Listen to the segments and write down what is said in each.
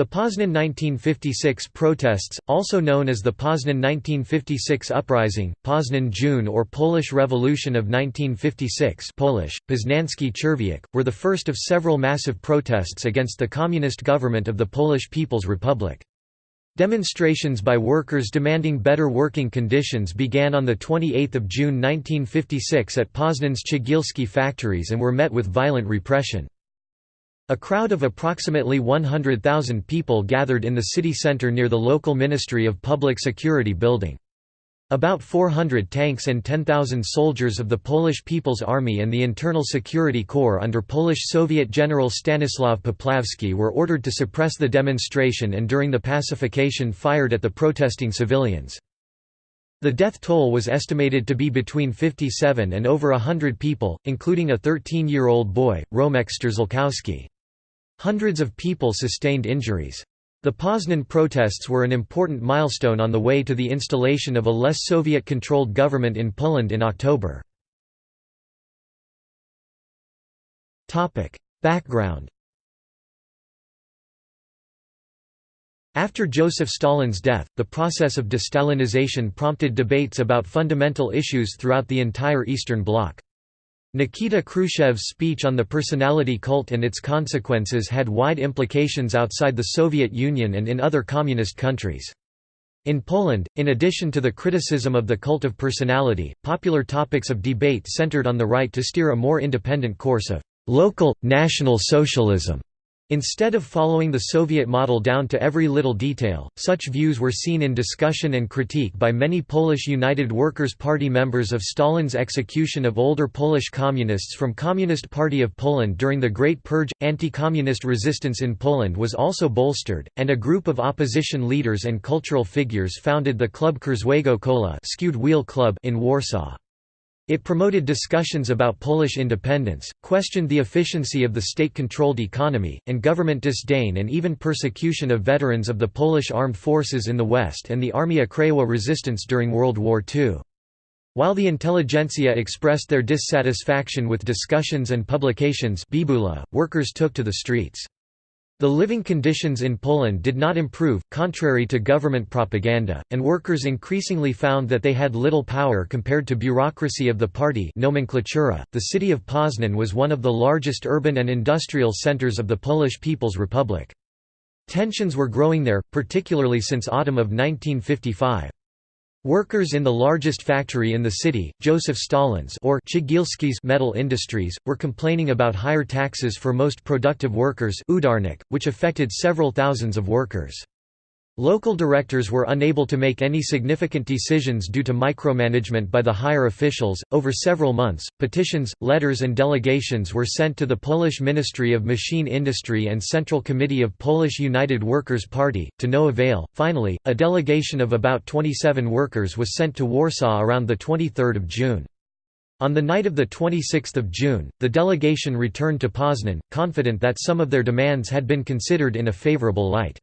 The Poznan 1956 protests, also known as the Poznan 1956 Uprising, Poznan June or Polish Revolution of 1956 Polish, Poznański were the first of several massive protests against the communist government of the Polish People's Republic. Demonstrations by workers demanding better working conditions began on 28 June 1956 at Poznan's Cegielski factories and were met with violent repression. A crowd of approximately 100,000 people gathered in the city center near the local Ministry of Public Security building. About 400 tanks and 10,000 soldiers of the Polish People's Army and the Internal Security Corps under Polish Soviet General Stanislaw Popławski were ordered to suppress the demonstration and during the pacification fired at the protesting civilians. The death toll was estimated to be between 57 and over hundred people, including a 13-year-old boy, Romek Strzelkowski. Hundreds of people sustained injuries. The Poznan protests were an important milestone on the way to the installation of a less Soviet-controlled government in Poland in October. Background After Joseph Stalin's death, the process of de-Stalinization prompted debates about fundamental issues throughout the entire Eastern Bloc. Nikita Khrushchev's speech on the personality cult and its consequences had wide implications outside the Soviet Union and in other communist countries. In Poland, in addition to the criticism of the cult of personality, popular topics of debate centered on the right to steer a more independent course of local, national socialism Instead of following the Soviet model down to every little detail, such views were seen in discussion and critique by many Polish United Workers' Party members of Stalin's execution of older Polish communists from Communist Party of Poland during the Great Purge. Anti-communist resistance in Poland was also bolstered, and a group of opposition leaders and cultural figures founded the club Krzywego Koła skewed wheel club in Warsaw. It promoted discussions about Polish independence, questioned the efficiency of the state-controlled economy, and government disdain and even persecution of veterans of the Polish armed forces in the West and the Armia Krajowa resistance during World War II. While the intelligentsia expressed their dissatisfaction with discussions and publications Bibula, workers took to the streets. The living conditions in Poland did not improve, contrary to government propaganda, and workers increasingly found that they had little power compared to bureaucracy of the party nomenklatura. .The city of Poznan was one of the largest urban and industrial centers of the Polish People's Republic. Tensions were growing there, particularly since autumn of 1955. Workers in the largest factory in the city, Joseph Stalin's or Cegielski's metal industries, were complaining about higher taxes for most productive workers which affected several thousands of workers. Local directors were unable to make any significant decisions due to micromanagement by the higher officials. Over several months, petitions, letters, and delegations were sent to the Polish Ministry of Machine Industry and Central Committee of Polish United Workers' Party, to no avail. Finally, a delegation of about 27 workers was sent to Warsaw around 23 June. On the night of 26 June, the delegation returned to Poznan, confident that some of their demands had been considered in a favorable light.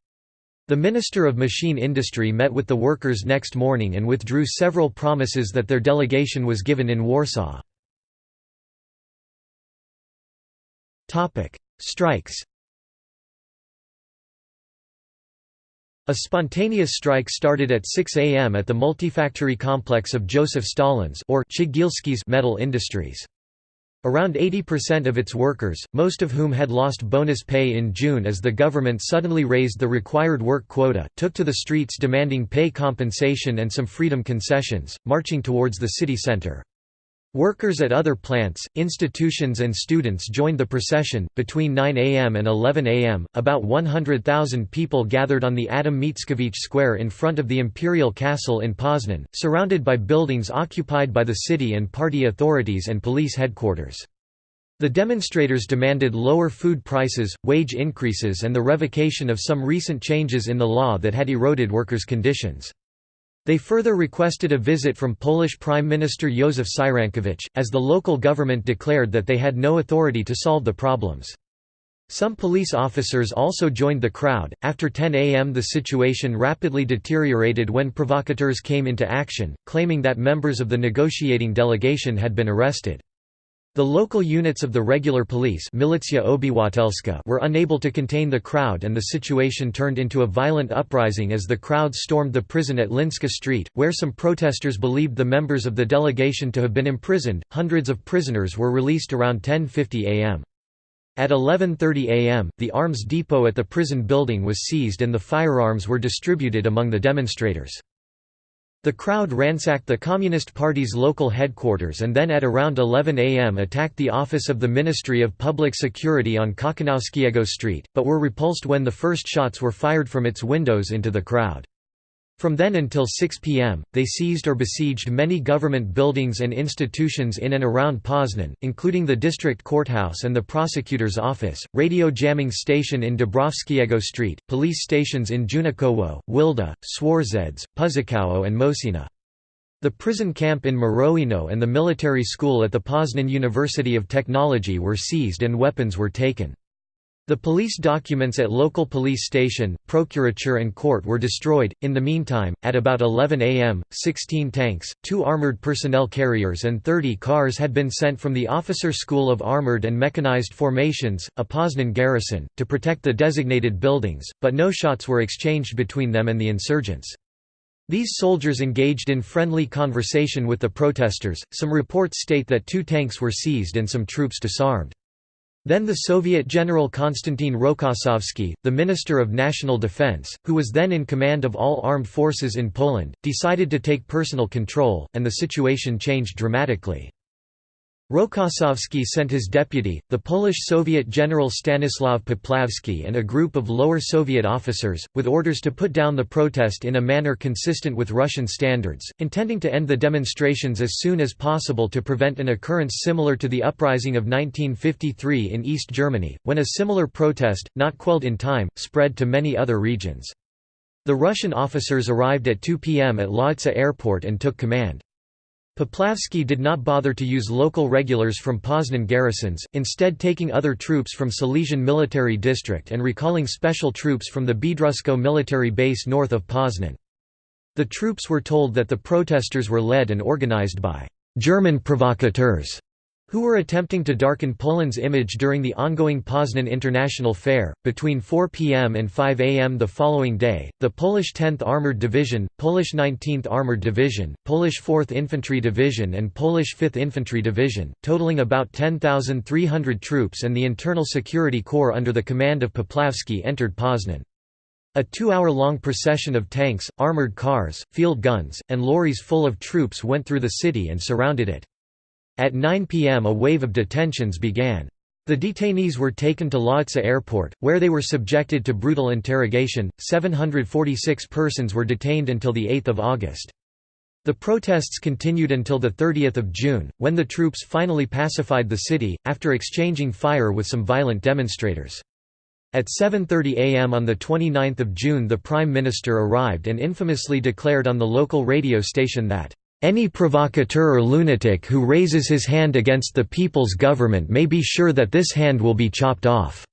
The Minister of Machine Industry met with the workers next morning and withdrew several promises that their delegation was given in Warsaw. Strikes A spontaneous strike started at 6 am at the multifactory complex of Joseph Stalin's or metal industries. Around 80% of its workers, most of whom had lost bonus pay in June as the government suddenly raised the required work quota, took to the streets demanding pay compensation and some freedom concessions, marching towards the city center. Workers at other plants, institutions, and students joined the procession. Between 9 a.m. and 11 a.m., about 100,000 people gathered on the Adam Mickiewicz Square in front of the Imperial Castle in Poznan, surrounded by buildings occupied by the city and party authorities and police headquarters. The demonstrators demanded lower food prices, wage increases, and the revocation of some recent changes in the law that had eroded workers' conditions. They further requested a visit from Polish Prime Minister Józef Cyrankiewicz, as the local government declared that they had no authority to solve the problems. Some police officers also joined the crowd. After 10 am, the situation rapidly deteriorated when provocateurs came into action, claiming that members of the negotiating delegation had been arrested. The local units of the regular police were unable to contain the crowd and the situation turned into a violent uprising as the crowd stormed the prison at Młyńska Street, where some protesters believed the members of the delegation to have been imprisoned. Hundreds of prisoners were released around 10.50 am. At 11.30 am, the arms depot at the prison building was seized and the firearms were distributed among the demonstrators. The crowd ransacked the Communist Party's local headquarters and then at around 11 am attacked the office of the Ministry of Public Security on Kochanowskiego Street, but were repulsed when the first shots were fired from its windows into the crowd. From then until 6 p.m., they seized or besieged many government buildings and institutions in and around Poznan, including the district courthouse and the prosecutor's office, radio jamming station in Dąbrowskiego Street, police stations in Junikowo, Wilda, Swarzedz, Puszczowa and Mosina. The prison camp in Mrowino and the military school at the Poznan University of Technology were seized and weapons were taken. The police documents at local police station, procurature and court were destroyed. In the meantime, at about 11 am, 16 tanks, two armored personnel carriers and 30 cars had been sent from the Officer School of Armored and Mechanized Formations, a Poznan garrison, to protect the designated buildings, but no shots were exchanged between them and the insurgents. These soldiers engaged in friendly conversation with the protesters. Some reports state that two tanks were seized and some troops disarmed. Then the Soviet General Konstantin Rokossovsky, the Minister of National Defense, who was then in command of all armed forces in Poland, decided to take personal control, and the situation changed dramatically. Rokossovsky sent his deputy, the Polish Soviet General Stanislaw Popławski and a group of lower Soviet officers, with orders to put down the protest in a manner consistent with Russian standards, intending to end the demonstrations as soon as possible to prevent an occurrence similar to the uprising of 1953 in East Germany, when a similar protest, not quelled in time, spread to many other regions. The Russian officers arrived at 2 p.m. at Lodz airport and took command. Popławski did not bother to use local regulars from Poznan garrisons, instead taking other troops from Silesian Military District and recalling special troops from the Biedrusko military base north of Poznan. The troops were told that the protesters were led and organized by «German provocateurs» who were attempting to darken Poland's image during the ongoing Poznan International Fair. Between 4 p.m. and 5 a.m. the following day, the Polish 10th Armored Division, Polish 19th Armored Division, Polish 4th Infantry Division, and Polish 5th Infantry Division, totaling about 10,300 troops, and the Internal Security Corps under the command of Popławski entered Poznan. A two-hour-long procession of tanks, armored cars, field guns, and lorries full of troops went through the city and surrounded it. At 9 p.m. a wave of detentions began. The detainees were taken to Lodz airport, where they were subjected to brutal interrogation. 746 persons were detained until 8 August. The protests continued until 30 June, when the troops finally pacified the city, after exchanging fire with some violent demonstrators. At 7.30 am on 29 June the Prime Minister arrived and infamously declared on the local radio station that any provocateur or lunatic who raises his hand against the people's government may be sure that this hand will be chopped off."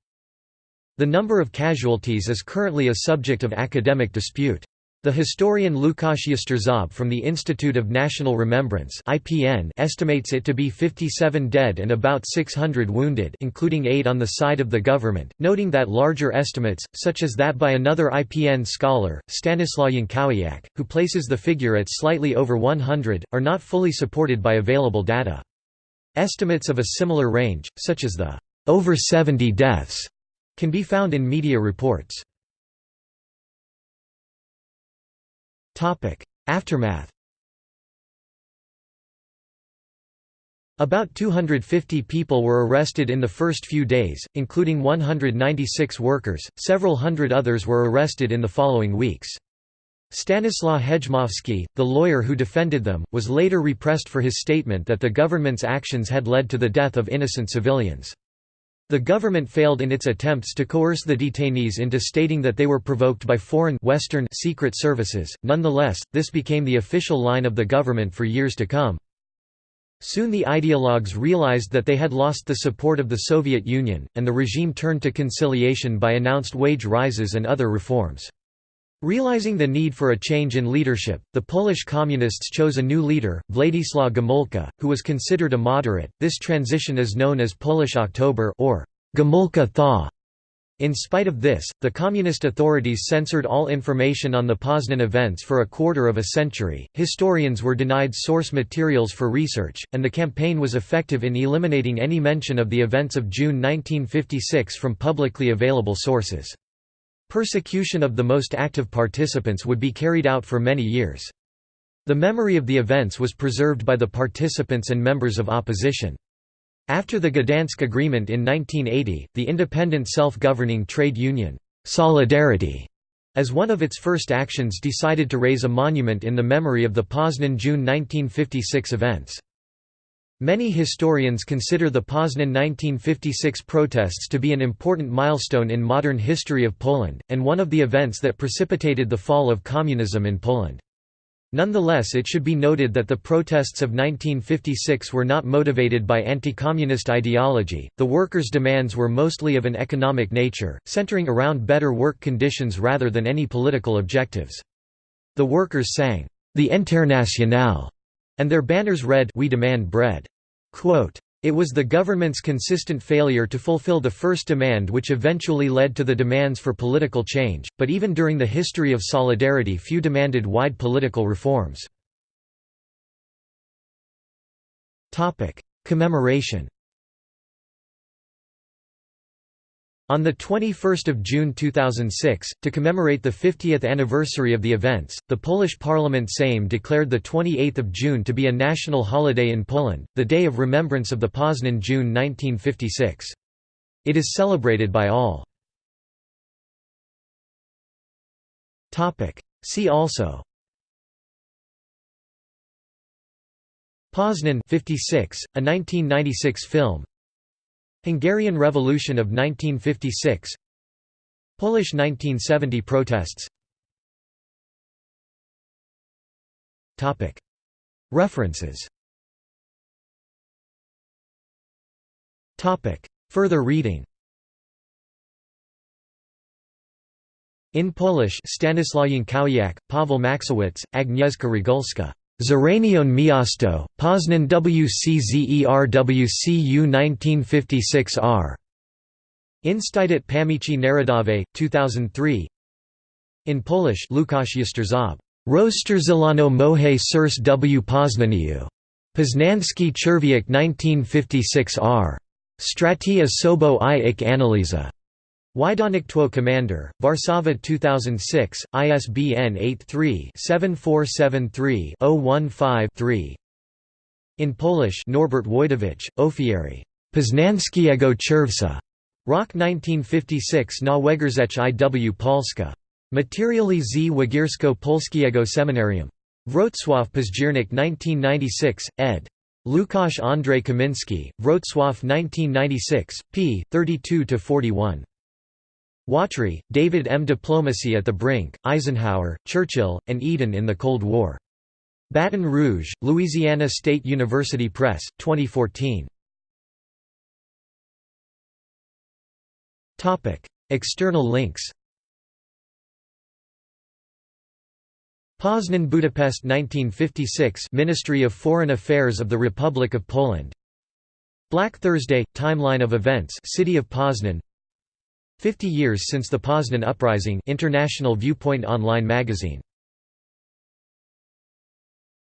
The number of casualties is currently a subject of academic dispute. The historian Łukasz Jastrząb from the Institute of National Remembrance (IPN) estimates it to be 57 dead and about 600 wounded, including 8 on the side of the government, noting that larger estimates, such as that by another IPN scholar, Stanislaw Jankowiak, who places the figure at slightly over 100, are not fully supported by available data. Estimates of a similar range, such as the over 70 deaths, can be found in media reports. Aftermath About 250 people were arrested in the first few days, including 196 workers, several hundred others were arrested in the following weeks. Stanislaw Hejmowski, the lawyer who defended them, was later repressed for his statement that the government's actions had led to the death of innocent civilians. The government failed in its attempts to coerce the detainees into stating that they were provoked by foreign Western secret services. Nonetheless, this became the official line of the government for years to come. Soon the ideologues realized that they had lost the support of the Soviet Union, and the regime turned to conciliation by announced wage rises and other reforms. Realizing the need for a change in leadership, the Polish Communists chose a new leader, Władysław Gomułka, who was considered a moderate. This transition is known as Polish October or Gomułka thaw. In spite of this, the communist authorities censored all information on the Poznan events for a quarter of a century, historians were denied source materials for research, and the campaign was effective in eliminating any mention of the events of June 1956 from publicly available sources. Persecution of the most active participants would be carried out for many years. The memory of the events was preserved by the participants and members of opposition. After the Gdansk Agreement in 1980, the independent self-governing trade union, Solidarity, as one of its first actions decided to raise a monument in the memory of the Poznan June 1956 events. Many historians consider the Poznan 1956 protests to be an important milestone in modern history of Poland, and one of the events that precipitated the fall of communism in Poland. Nonetheless it should be noted that the protests of 1956 were not motivated by anti-communist ideology, the workers' demands were mostly of an economic nature, centering around better work conditions rather than any political objectives. The workers sang, "'The Internationale' and their banners read We demand bread. Quote, it was the government's consistent failure to fulfill the first demand which eventually led to the demands for political change, but even during the history of solidarity few demanded wide political reforms. Commemoration On 21 June 2006, to commemorate the 50th anniversary of the events, the Polish Parliament Sejm declared 28 June to be a national holiday in Poland, the day of remembrance of the Poznan June 1956. It is celebrated by all. See also Poznan 56, a 1996 film Hungarian Revolution of 1956 Polish 1970 protests. References. Further reading. In Polish Stanislaw Jankowiak, Paweł Machcewicz, Agnieszka Regulska Zranione Miasto, Poznan WCZERWCU 1956 r. Instytut Pamięci Narodowej, 2003 In Polish Lukasz Jastrząb. Rozstrzelano moje serce w Poznaniu. Poznanski Czerwiec 1956 r. Straty Osobo i ich analiza. Wydawnictwo Commander, Warszawa 2006, ISBN 83-7473-015-3 In Polish Norbert Wójtowicz, Ofiary. Poznanskiego Czerwca. Rok 1956 na Wegierzech IW Polska. Materiali z Wigiersko-Polskiego Seminarium. Wrocław Październik 1996, ed. Lukasz Andrzej Kaminski, Wrocław 1996, p. 32–41. Watry, David M. Diplomacy at the Brink, Eisenhower, Churchill, and Eden in the Cold War. Baton Rouge, Louisiana State University Press, 2014. External links Poznan Budapest 1956 Ministry of Foreign Affairs of the Republic of Poland Black Thursday – Timeline of events City of Poznan 50 years since the Poznan Uprising International Viewpoint online magazine